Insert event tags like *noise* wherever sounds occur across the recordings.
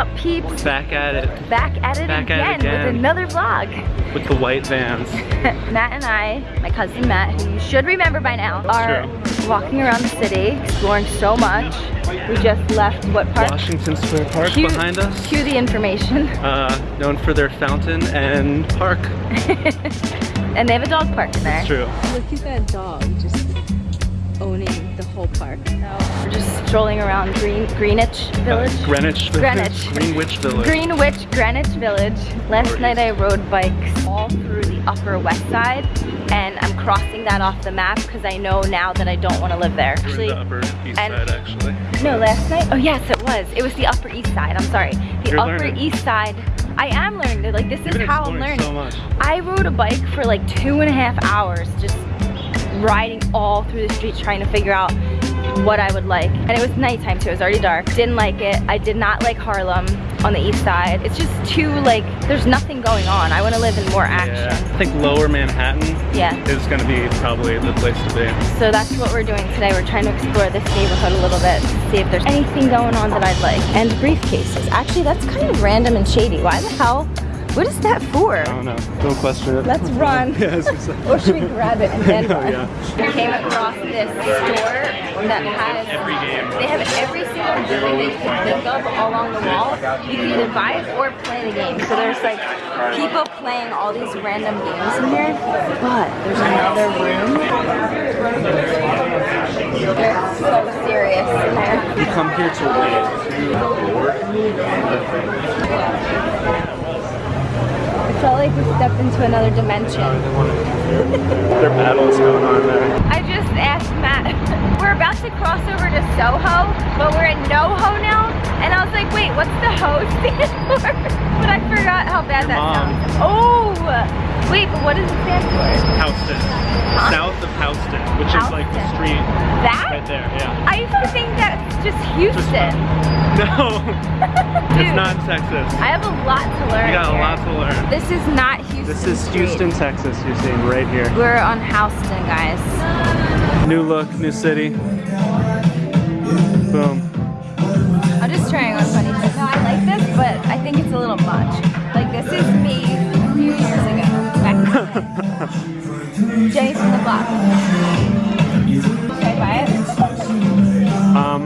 up peeps? Back at it. Back at it, Back again, at it again. with another vlog. With the white vans. *laughs* Matt and I, my cousin Matt, who you should remember by now, are walking around the city, exploring so much. We just left what park? Washington Square Park Cue- behind us. Cue the information. Uh, known for their fountain and park. *laughs* and they have a dog park in there. It's true. Look at that dog just owning the whole park. We're just strolling around Green Greenwich Village. Uh, Greenwich. Greenwich. Greenwich Village. Greenwich, Greenwich Village. Last night. I rode bikes all through the upper west side and I'm crossing that off the map because I know now that I don't want to live there. We're the upper east side actually. No, last night? Oh yes, it was. It was the Upper East Side. I'm sorry. The You're Upper learning. East Side. I am learning. Like this You've is how I'm learning. so much. I rode a bike for like two and a half hours, just riding all through the streets trying to figure out what I would like. And it was nighttime too. It was already dark. Didn't like it. I did not like Harlem on the East Side. It's just too like there's nothing going on. I want to live in more action. Yeah. I think lower Manhattan Yeah. is gonna be probably the place to be. So that's what we're doing today. We're trying to explore this neighborhood a little bit to see if there's anything going on that I'd like. And briefcases. Actually, that's kind of random and shady. Why the hell? What is that for? I don't know. Don't question it. Let's run. yeah, I was. Or should we grab it and then *laughs* Oh, run? yeah. We came across this store that has Every game. They have every single game that you can think of along the wall. You can either buy it or play the game. So there's like people playing all these random games in here. But there's another room. They're so serious in there. We come here to It felt like we stepped into another dimension. Their battle is going on there. I just asked Matt, *laughs* we're about to cross over to Soho, but we're in NoHo now. And I was like, wait, what's the ho stand *laughs* for? But I forgot how bad Your that mom. sounds. Oh, wait, but what does it stand for? Houston. South of Houston, which is like the street That? right there. Yeah. I used to think that's just Houston. *laughs* No, *laughs* Dude, it's not Texas. I have a lot to learn You got a lot to learn. This is not Houston This is Street. Houston, Texas. You're seeing right here. We're on Houston, guys. New look, new city. Boom. I'm just trying on funny. No, I like this, but I think it's a little much. Jenny from. Should I buy it? Um,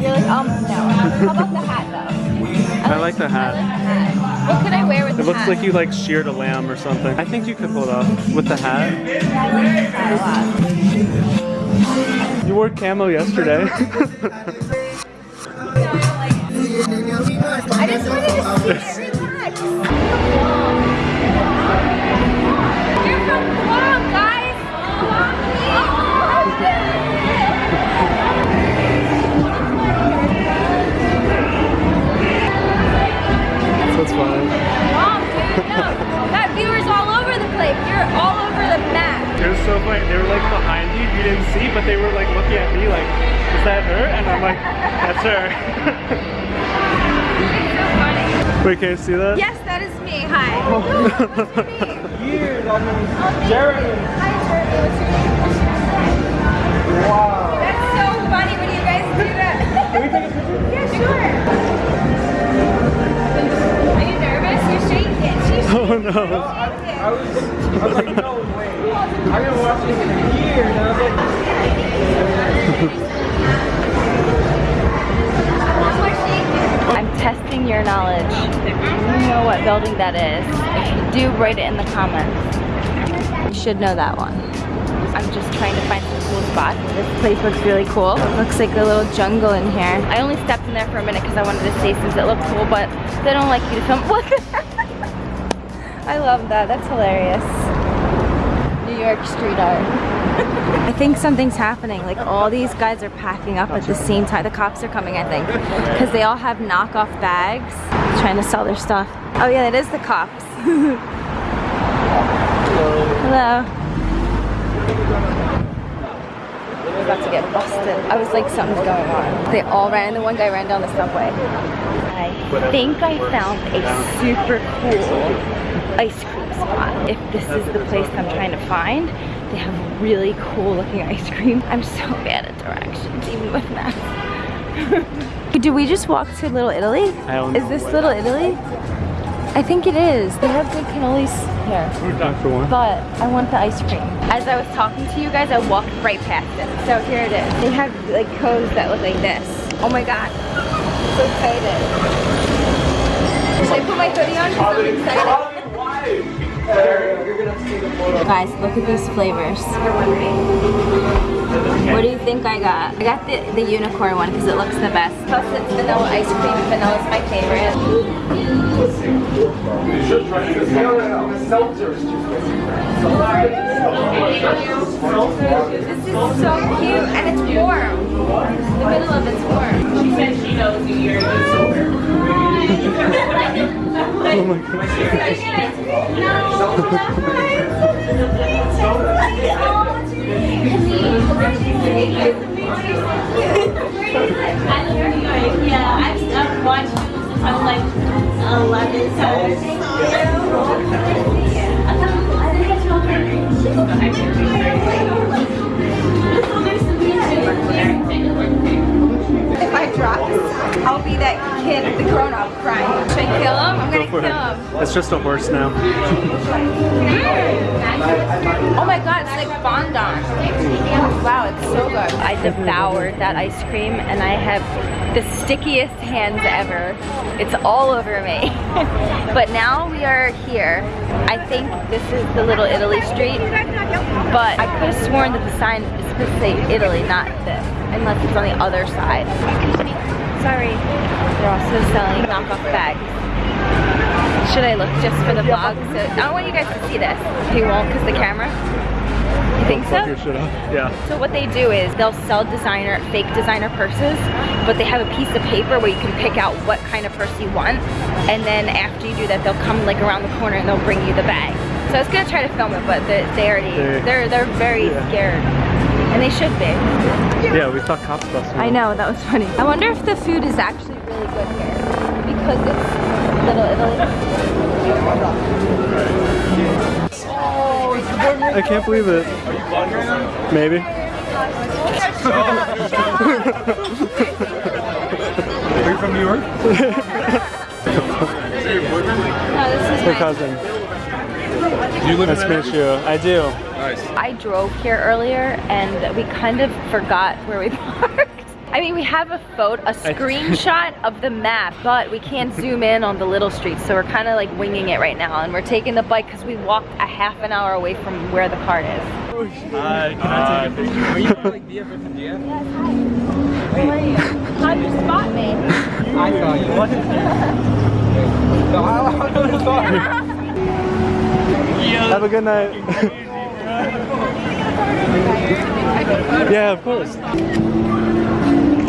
You're like, um, no. How about the hat though? I like the I hat. like the hat. What could I wear with It the looks like you like sheared a lamb or something. I think you could pull it off with the hat. Yeah, I like the hat a lot. You wore camo yesterday. *laughs* I just wanted to see it relax. *laughs* *laughs* Got viewers all over the place. You're all over the map. It was so funny. They were like behind you, you didn't see, but they were like looking at me like, is that her? And I'm like, that's her. So. *laughs* Wait, can you see that? Yes, that is me. Hi. *laughs* What's your name? Jeremy. Hi, Jeremy. What's your name? Wow. Oh no. I was, I was like, no way. I've been watching it for years, and I was like, I'm testing your knowledge. You know what building that is. Do, write it in the comments. You should know that one. I'm just trying to find some cool spots. This place looks really cool. Looks like a little jungle in here. I only stepped in there for a minute because I wanted to see since it looked cool, but they don't like you to film. *laughs* What I love that. That's hilarious. New York street art. I think something's happening. Like all these guys are packing up at the same time. The cops are coming, I think, because they all have knockoff bags trying to sell their stuff. Oh yeah, that is the cops. *laughs* Hello. About to get busted. I was like, something's going on. They all ran, the one guy ran down the subway. I think I found a super cool ice cream spot. If this is the place I'm trying to find, they have really cool looking ice cream. I'm so bad at directions, even with maps. *laughs* Did we just walk to Little Italy? I don't Is this Little Italy? I think it is. They have good cannolis here. Not for one. But I want the ice cream. As I was talking to you guys, I walked right past it. So here it is. They have like cones that look like this. Oh my god. So excited. Should I put my hoodie on? 'Cause I'm excited. Guys, look at these flavors. What do you think I got? I got the, the unicorn one because it looks the best. Plus it's vanilla ice cream. Vanilla is my favorite. This is so cute and it's warm. The middle of it's warm. She said she knows you, you're a good sober. Oh my. I. Yeah, I've, watched like 11, so. I think it's real If I drop I'll be that kid, the grown up crying. Should I kill him? It's just a horse now. Oh my god, it's like fondant. Wow, it's so good. I devoured that ice cream and I have the stickiest hands ever. It's all over me. *laughs* but now we are here. I think this is the Little Italy street, but I could have sworn that the sign is supposed to say Italy, not this, unless it's on the other side. Sorry. They're also selling knockoff bags. Should I look just for the vlog? So, I don't want you guys to see this. You won't because the camera? You think so? Yeah. So what they do is they'll sell designer, fake designer purses, but they have a piece of paper where you can pick out what kind of purse you want. And then after you do that, they'll come like around the corner and they'll bring you the bag. So I was gonna try to film it, but they, they already, They- they're, they're very Yeah. scared. And they should be. Yeah, we saw cops busting. I know, that was funny. I wonder if the food is actually really good here. Because it's Little Italy. I can't believe it. Maybe. Are you from New York? No, this is Her my cousin. Do you live Nice to meet you. I do. Nice. I drove here earlier and we kind of forgot where we *laughs* parked. I mean, we have a photo, a screenshot of the map, but we can't zoom in on the little streets, so we're kind of like winging it right now. And we're taking the bike because we walked a half an hour away from where the cart is. Hi, can I take a picture? Are you like Dia from Dia? How are you? How'd you spot me? I saw you was. No, I I don't know. Have a good night. *laughs* yeah, of course.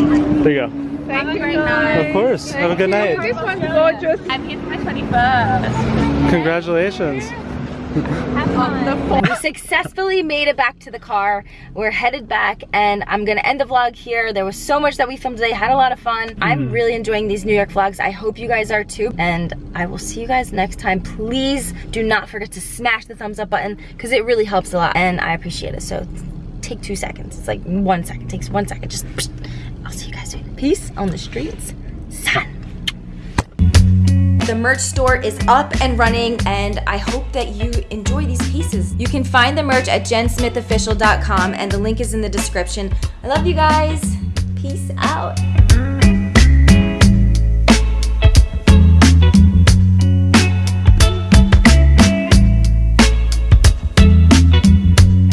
There you go. Thank you very much. Of course. Have a good night. This one's gorgeous. I'm here for my 21st. Congratulations. We successfully made it back to the car. We're headed back and I'm gonna end the vlog here. There was so much that we filmed today, had a lot of fun. I'm mm-hmm. really enjoying these New York vlogs. I hope you guys are too. And I will see you guys next time. Please do not forget to smash the thumbs up button because it really helps a lot and I appreciate it. So take two seconds. It's like one second, takes one second. Just, I'll see you guys soon. Peace on the streets. The merch store is up and running and I hope that you enjoy these pieces. You can find the merch at jensmithofficial.com and the link is in the description. I love you guys. Peace out.